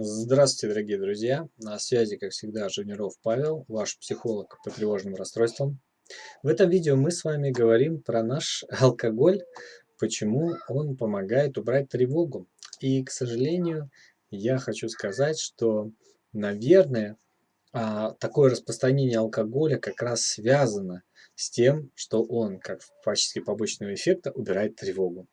Здравствуйте, дорогие друзья! На связи, как всегда, Женеров Павел, ваш психолог по тревожным расстройствам. В этом видео мы с вами говорим про наш алкоголь, почему он помогает убрать тревогу. И, к сожалению, я хочу сказать, что, наверное, а, такое распространение алкоголя как раз связано с тем, что он, как в качестве побочного эффекта, убирает тревогу.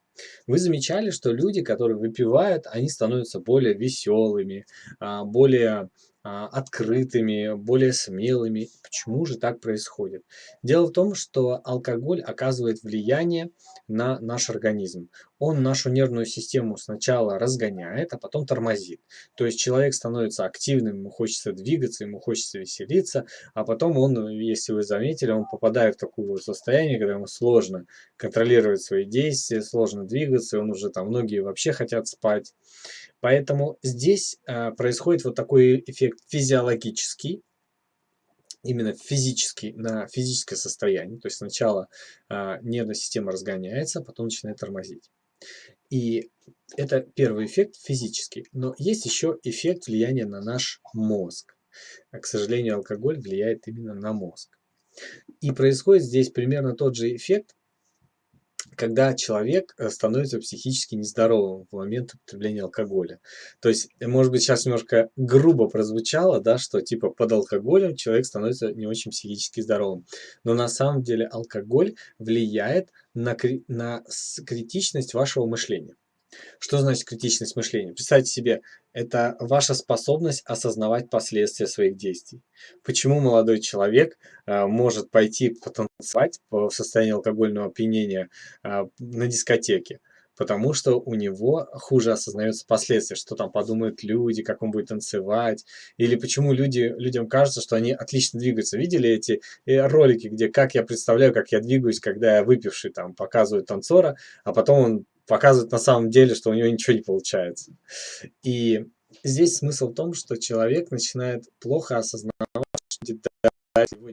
Вы замечали, что люди, которые выпивают, они становятся более веселыми, а, более открытыми, более смелыми. Почему же так происходит? Дело в том, что алкоголь оказывает влияние на наш организм. Он нашу нервную систему сначала разгоняет, а потом тормозит. То есть человек становится активным, ему хочется двигаться, ему хочется веселиться, а потом он, если вы заметили, он попадает в такое состояние, когда ему сложно контролировать свои действия, сложно двигаться, он уже там, многие вообще хотят спать. Поэтому здесь а, происходит вот такой эффект физиологический, именно физический, на физическое состояние. То есть сначала а, нервная система разгоняется, а потом начинает тормозить. И это первый эффект физический. Но есть еще эффект влияния на наш мозг. А, к сожалению, алкоголь влияет именно на мозг. И происходит здесь примерно тот же эффект, когда человек э, становится психически нездоровым в момент употребления алкоголя. То есть, э, может быть, сейчас немножко грубо прозвучало, да, что типа под алкоголем человек становится не очень психически здоровым. Но на самом деле алкоголь влияет на, на критичность вашего мышления. Что значит критичность мышления? Представьте себе, это ваша способность осознавать последствия своих действий. Почему молодой человек э, может пойти потанцевать в состоянии алкогольного опьянения э, на дискотеке? Потому что у него хуже осознаются последствия, что там подумают люди, как он будет танцевать. Или почему люди, людям кажется, что они отлично двигаются. Видели эти э, ролики, где как я представляю, как я двигаюсь, когда я выпивший, там показывают танцора, а потом он показывает на самом деле, что у него ничего не получается. И здесь смысл в том, что человек начинает плохо осознавать, что его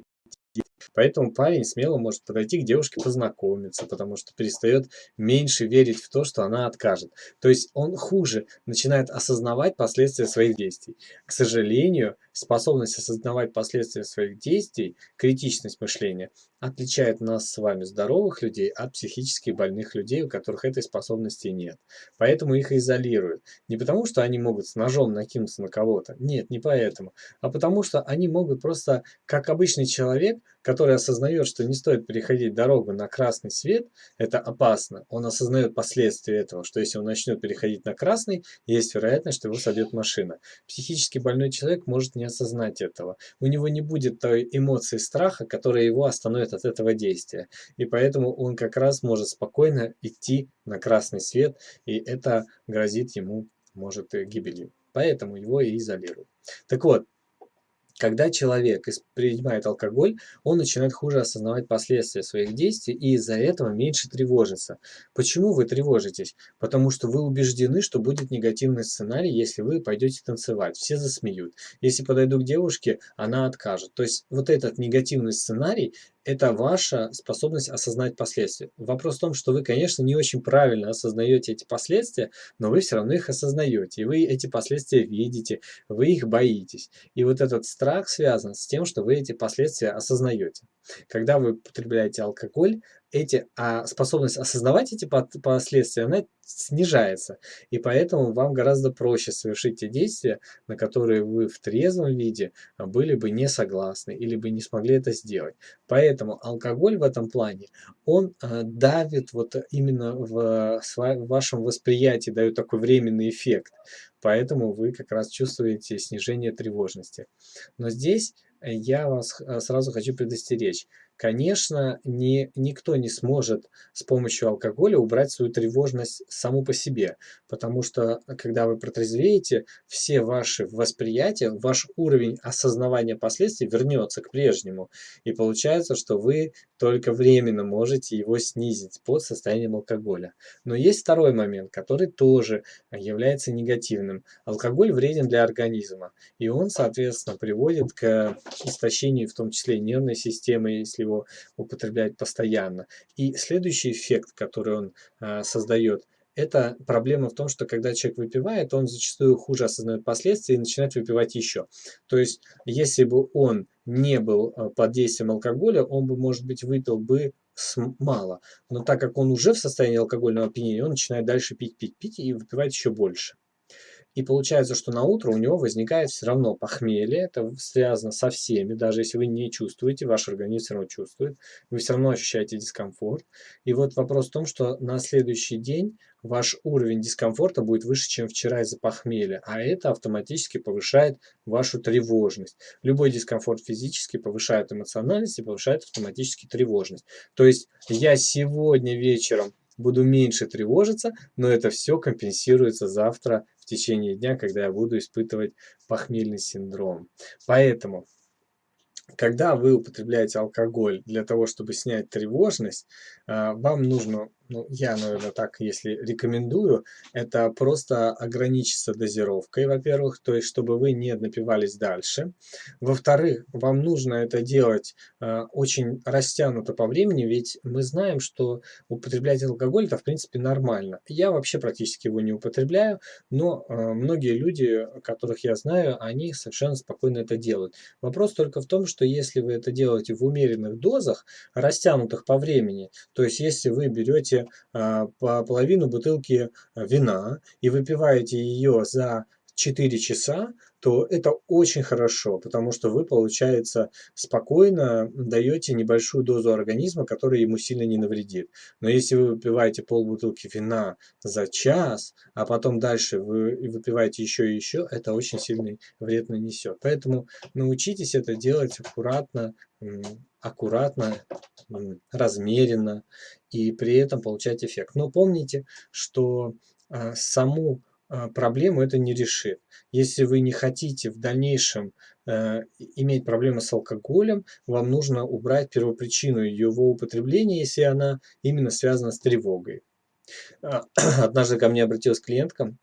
Поэтому парень смело может подойти к девушке познакомиться, потому что перестает меньше верить в то, что она откажет. То есть он хуже начинает осознавать последствия своих действий. К сожалению, способность осознавать последствия своих действий, критичность мышления, отличает нас с вами, здоровых людей, от психически больных людей, у которых этой способности нет. Поэтому их изолируют. Не потому, что они могут с ножом накинуться на кого-то. Нет, не поэтому. А потому, что они могут просто, как обычный человек, который осознает, что не стоит переходить дорогу на красный свет, это опасно. Он осознает последствия этого, что если он начнет переходить на красный, есть вероятность, что его собьет машина. Психически больной человек может не осознать этого. У него не будет той эмоции страха, которая его остановит от этого действия. И поэтому он как раз может спокойно идти на красный свет, и это грозит ему, может, гибелью. Поэтому его и изолируют. Так вот, когда человек принимает алкоголь, он начинает хуже осознавать последствия своих действий и из-за этого меньше тревожится. Почему вы тревожитесь? Потому что вы убеждены, что будет негативный сценарий, если вы пойдете танцевать. Все засмеют. Если подойду к девушке, она откажет. То есть вот этот негативный сценарий это ваша способность осознать последствия. Вопрос в том, что вы, конечно, не очень правильно осознаете эти последствия, но вы все равно их осознаете, и вы эти последствия видите, вы их боитесь. И вот этот страх связан с тем, что вы эти последствия осознаете. Когда вы потребляете алкоголь, эти, а способность осознавать эти последствия, она снижается. И поэтому вам гораздо проще совершить те действия, на которые вы в трезвом виде были бы не согласны или бы не смогли это сделать. Поэтому алкоголь в этом плане, он э, давит вот именно в, в вашем восприятии, дает такой временный эффект. Поэтому вы как раз чувствуете снижение тревожности. Но здесь я вас э, сразу хочу предостеречь. Конечно, ни, никто не сможет с помощью алкоголя убрать свою тревожность саму по себе, потому что, когда вы протрезвеете, все ваши восприятия, ваш уровень осознавания последствий вернется к прежнему. И получается, что вы только временно можете его снизить под состоянием алкоголя. Но есть второй момент, который тоже является негативным. Алкоголь вреден для организма, и он, соответственно, приводит к истощению, в том числе нервной системы, если его употреблять постоянно. И следующий эффект, который он э, создает, это проблема в том, что когда человек выпивает, он зачастую хуже осознает последствия и начинает выпивать еще. То есть, если бы он не был э, под действием алкоголя, он бы, может быть, выпил бы мало. Но так как он уже в состоянии алкогольного опьянения, он начинает дальше пить, пить, пить и выпивать еще больше. И получается, что на утро у него возникает все равно похмелье, это связано со всеми, даже если вы не чувствуете, ваш организм все равно чувствует, вы все равно ощущаете дискомфорт. И вот вопрос в том, что на следующий день ваш уровень дискомфорта будет выше, чем вчера из-за похмелья, а это автоматически повышает вашу тревожность. Любой дискомфорт физически повышает эмоциональность и повышает автоматически тревожность. То есть я сегодня вечером буду меньше тревожиться, но это все компенсируется завтра в течение дня, когда я буду испытывать похмельный синдром. Поэтому, когда вы употребляете алкоголь для того, чтобы снять тревожность, а, вам нужно ну, я, наверное, так, если рекомендую, это просто ограничиться дозировкой, во-первых, то есть, чтобы вы не напивались дальше. Во-вторых, вам нужно это делать э, очень растянуто по времени, ведь мы знаем, что употреблять алкоголь это, в принципе, нормально. Я вообще практически его не употребляю, но э, многие люди, которых я знаю, они совершенно спокойно это делают. Вопрос только в том, что если вы это делаете в умеренных дозах, растянутых по времени, то есть, если вы берете а, по половину бутылки а, вина и выпиваете ее за 4 часа, то это очень хорошо, потому что вы, получается, спокойно даете небольшую дозу организма, которая ему сильно не навредит. Но если вы выпиваете полбутылки вина за час, а потом дальше вы выпиваете еще и еще, это очень сильный вред нанесет. Поэтому научитесь это делать аккуратно, аккуратно, размеренно и при этом получать эффект. Но помните, что а, саму проблему это не решит. Если вы не хотите в дальнейшем э, иметь проблемы с алкоголем, вам нужно убрать первопричину его употребления, если она именно связана с тревогой. А, однажды ко мне обратилась клиентка,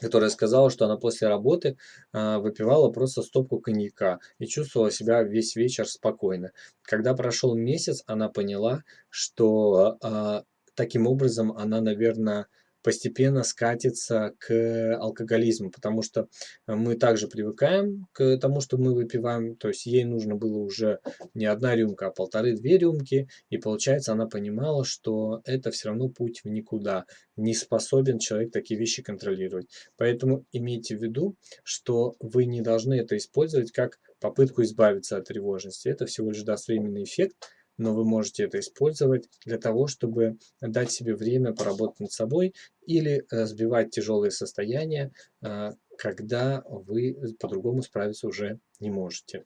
которая сказала, что она после работы э, выпивала просто стопку коньяка и чувствовала себя весь вечер спокойно. Когда прошел месяц, она поняла, что э, таким образом она, наверное, постепенно скатится к алкоголизму, потому что мы также привыкаем к тому, что мы выпиваем, то есть ей нужно было уже не одна рюмка, а полторы-две рюмки, и получается она понимала, что это все равно путь в никуда, не способен человек такие вещи контролировать. Поэтому имейте в виду, что вы не должны это использовать как попытку избавиться от тревожности, это всего лишь даст временный эффект, но вы можете это использовать для того, чтобы дать себе время поработать над собой или сбивать тяжелые состояния, э, когда вы по-другому справиться уже не можете.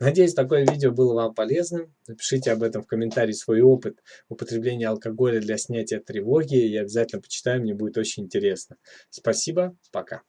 Надеюсь, такое видео было вам полезным. Напишите об этом в комментарии свой опыт употребления алкоголя для снятия тревоги. Я обязательно почитаю, мне будет очень интересно. Спасибо, пока.